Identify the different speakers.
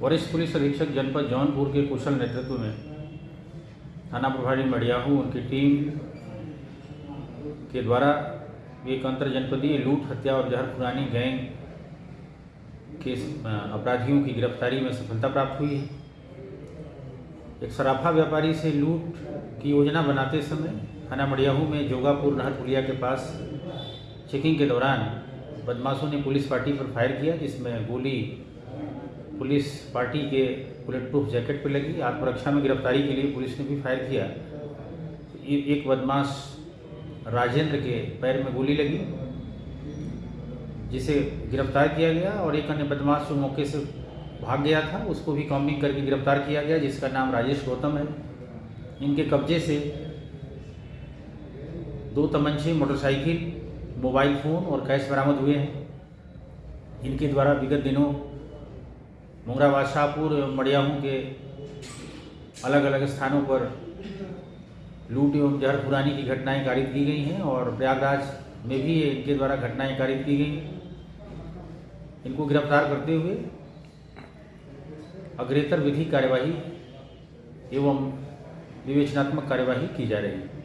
Speaker 1: वरिष्ठ पुलिस अधीक्षक जनपद जौनपुर के कुशल नेतृत्व में थाना प्रभारी मडियाहू, उनकी टीम के द्वारा एक अंतर जनपदीय लूट, हत्या और जहर पुरानी गैंग के अपराधियों की गिरफ्तारी में सफलता प्राप्त हुई है। एक सराफा व्यापारी से लूट की योजना बनाते समय थाना मडियाहू में जोगापुर नहर पुलिया के पास चेकिंग के दौरान बदमाशों ने पुलिस पार्टी पर फायर किया, जिसमें गोली पुलिस पार्टी के बुलेट प्रूफ जैकेट पर लगी, आत्मरक्षा में गिरफ्तारी के लिए पुलिस ने भी फायर किया। एक बदमाश राजेंद्र के पैर में गोली लगी, जिसे गिरफ़्तार किया गया और एक अन्य बदमाश जो मौके से भाग गया था, उसको भी कॉम्बिंग करके गिरफ़्तार किया गया, जिसका नाम राजेश गौतम है। इनके कब्जे से दो तमंचे, मोटरसाइकिल, मोबाइल फ़ोन और कैश बरामद हुए हैं। इनके द्वारा विगत दिनों मुंगरा बादशाहपुर एवं मड़ियाहू के अलग अलग स्थानों पर लूट एवं जहर पुरानी की घटनाएँ कारित की गई हैं और प्रयागराज में भी इनके द्वारा घटनाएँ कारित की गई इनको गिरफ़्तार करते हुए अग्रेतर विधि कार्यवाही एवं विवेचनात्मक कार्यवाही की जा रही है।